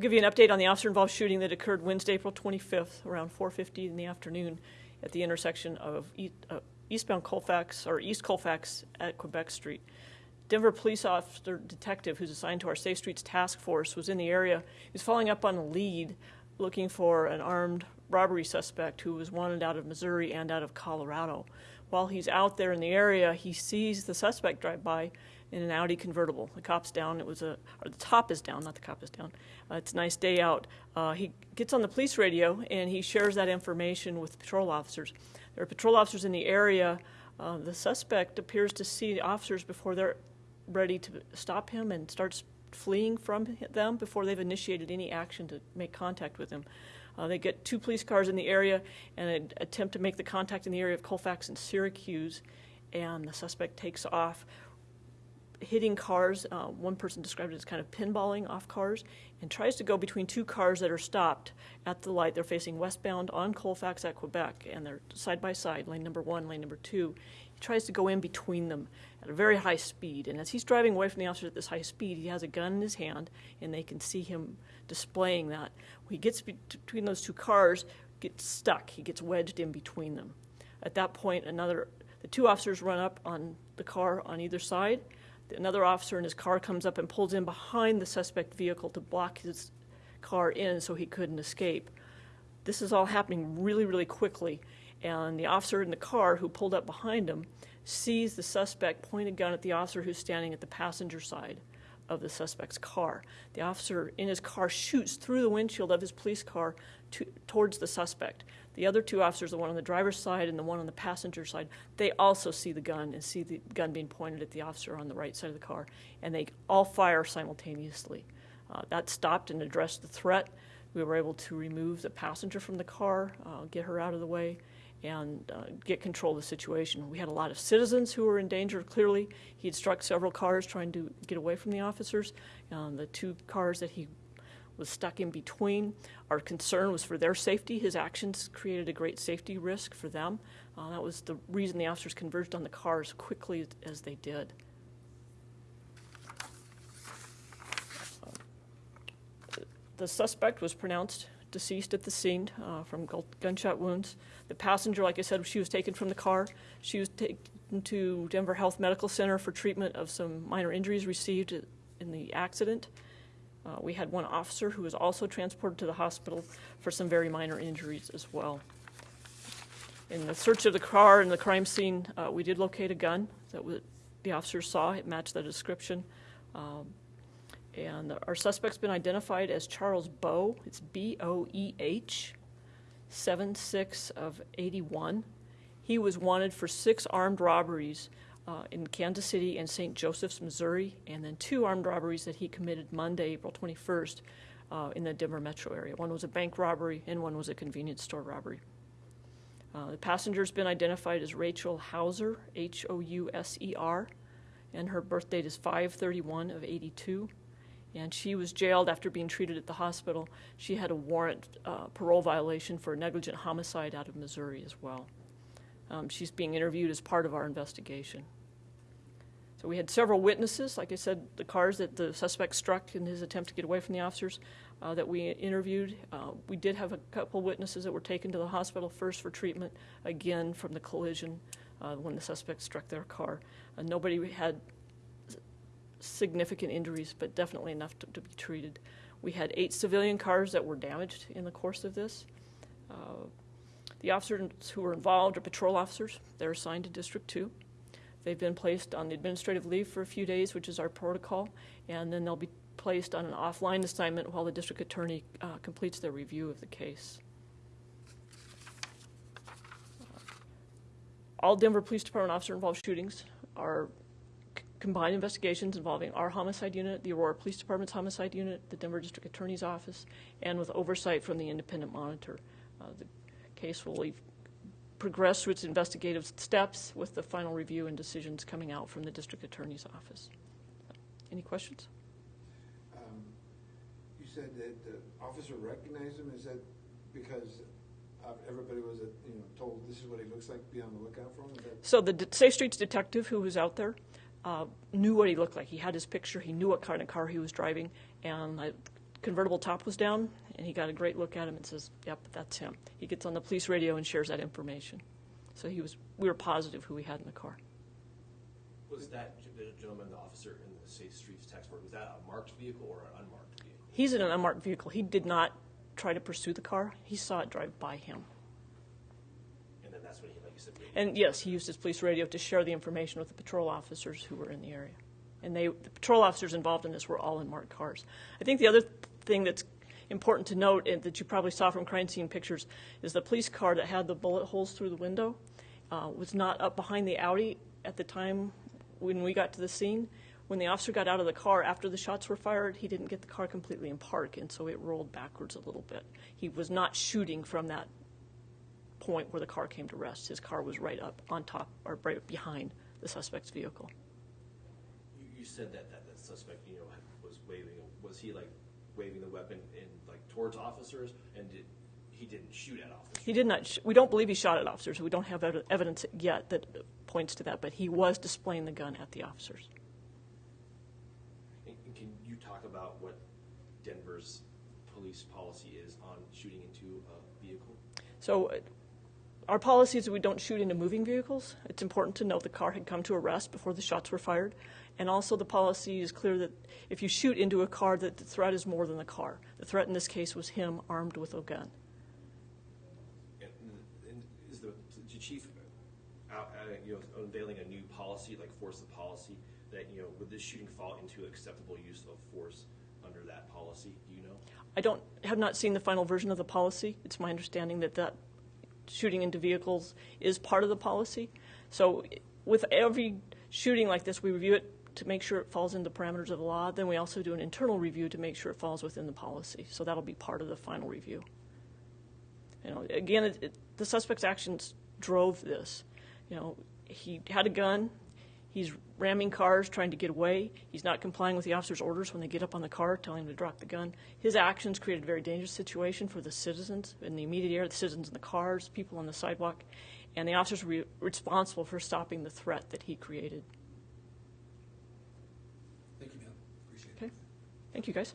We'll give you an update on the officer-involved shooting that occurred Wednesday, April 25th, around 4:50 in the afternoon at the intersection of uh, eastbound Colfax, or East Colfax at Quebec Street. Denver police officer detective who's assigned to our Safe Streets Task Force was in the area. He was following up on a lead looking for an armed robbery suspect who was wanted out of Missouri and out of Colorado. While he's out there in the area, he sees the suspect drive by in an Audi convertible. The cop's down. It was a, or the top is down, not the cop is down. Uh, it's a nice day out. Uh, he gets on the police radio and he shares that information with patrol officers. There are patrol officers in the area. Uh, the suspect appears to see the officers before they're ready to stop him and starts fleeing from them before they've initiated any action to make contact with him. Uh, they get two police cars in the area and attempt to make the contact in the area of Colfax and Syracuse, and the suspect takes off hitting cars. Uh, one person described it as kind of pinballing off cars and tries to go between two cars that are stopped at the light. They're facing westbound on Colfax at Quebec, and they're side by side, lane number one, lane number two. He tries to go in between them at a very high speed. And as he's driving away from the officers at this high speed, he has a gun in his hand, and they can see him displaying that. When he gets between those two cars, gets stuck. He gets wedged in between them. At that point, another the two officers run up on the car on either side another officer in his car comes up and pulls in behind the suspect vehicle to block his car in so he couldn't escape. This is all happening really, really quickly, and the officer in the car who pulled up behind him sees the suspect point a gun at the officer who's standing at the passenger side of the suspect's car. The officer in his car shoots through the windshield of his police car to, towards the suspect. The other two officers, the one on the driver's side and the one on the passenger side, they also see the gun and see the gun being pointed at the officer on the right side of the car, and they all fire simultaneously. Uh, that stopped and addressed the threat. We were able to remove the passenger from the car, uh, get her out of the way, and uh, get control of the situation. We had a lot of citizens who were in danger, clearly. He had struck several cars trying to get away from the officers. Um, the two cars that he was stuck in between. Our concern was for their safety. His actions created a great safety risk for them. Uh, that was the reason the officers converged on the car as quickly as they did. the suspect was pronounced deceased at the scene uh, from gunshot wounds. The passenger, like I said, she was taken from the car. She was taken to Denver Health Medical Center for treatment of some minor injuries received in the accident. Uh, we had one officer who was also transported to the hospital for some very minor injuries as well. In the search of the car and the crime scene, uh, we did locate a gun that the officers saw. It matched the description. Um, and our suspect's been identified as Charles Boeh. It's B O E H, 76 of 81. He was wanted for six armed robberies uh, in Kansas City and St. Joseph's, Missouri, and then two armed robberies that he committed Monday, April 21st, uh, in the Denver metro area. One was a bank robbery, and one was a convenience store robbery. Uh, the passenger's been identified as Rachel Houser, H O U S E R, and her birth date is 531 of 82 and she was jailed after being treated at the hospital. She had a warrant uh, parole violation for negligent homicide out of Missouri as well. Um, she's being interviewed as part of our investigation. So we had several witnesses, like I said, the cars that the suspect struck in his attempt to get away from the officers uh, that we interviewed. Uh, we did have a couple witnesses that were taken to the hospital first for treatment, again from the collision uh, when the suspect struck their car. Uh, nobody had significant injuries, but definitely enough to, to, be treated. We had eight civilian cars that were damaged in the course of this. Uh, the officers who were involved are patrol officers. They're assigned to District 2. They've been placed on administrative leave for a few days, which is our protocol, and then they'll be placed on an offline assignment while the district attorney uh, completes their review of the case. All Denver Police Department officer involved shootings are combined investigations involving our homicide unit, the Aurora Police Department's homicide unit, the Denver District Attorney's Office, and with oversight from the independent monitor. Uh, the case will progress through its investigative steps with the final review and decisions coming out from the District Attorney's Office. Any questions? Um, you said that the officer recognized him. Is that because everybody was, you know, told this is what he looks like? Be on the lookout for him. So the Safe Streets detective who was out there uh, knew what he looked like. He had his picture. He knew what kind of car he was driving, and the convertible top was down, and he got a great look at him and says, "Yep, that's him." He gets on the police radio and shares that information. So he was, we were positive who we had in the car. Was that the gentleman, the officer in the Safe Streets task force, was that a marked vehicle or an unmarked vehicle? He's in an unmarked vehicle. He did not try to pursue the car. He saw it drive by him. And then that's when he, And yes, he used his police radio to share the information with the patrol officers who were in the area. And they, the patrol officers involved in this were all in marked cars. I think the other thing that's important to note, and that you probably saw from crime scene pictures, is the police car that had the bullet holes through the window uh, was not up behind the Audi at the time when we got to the scene. When the officer got out of the car after the shots were fired, he didn't get the car completely in park, and so it rolled backwards a little bit. He was not shooting from that point where the car came to rest. His car was right up on top or right behind the suspect's vehicle. You, you said that, that the suspect, you know, was waving, was he like waving the weapon in, like towards officers? And did, he didn't shoot at officers? He did not. Sh- we don't believe he shot at officers. We don't have ev- evidence yet that points to that, but he was displaying the gun at the officers. And and can you talk about what Denver's police policy is on shooting into a vehicle? So, uh, our policy is that we don't shoot into moving vehicles. It's important to note the car had come to a rest before the shots were fired, and also the policy is clear that if you shoot into a car, that the threat is more than the car. The threat in this case was him armed with a gun. And, and is the, the chief out, uh, you know, unveiling a new policy, like force of policy, that, you know, would this shooting fall into acceptable use of force under that policy? Do you know? I don't have not seen the final version of the policy. It's my understanding that that shooting into vehicles is part of the policy. So with every shooting like this, we review it to make sure it falls in the parameters of the law. Then we also do an internal review to make sure it falls within the policy. So that'll be part of the final review. You know, again, it, it, the suspect's actions drove this. You know, he had a gun. He's ramming cars, trying to get away. He's not complying with the officer's orders when they get up on the car, telling him to drop the gun. His actions created a very dangerous situation for the citizens in the immediate area, the citizens in the cars, people on the sidewalk, and the officers were responsible for stopping the threat that he created. Thank you, ma'am. Appreciate it. Okay. Thank you, guys.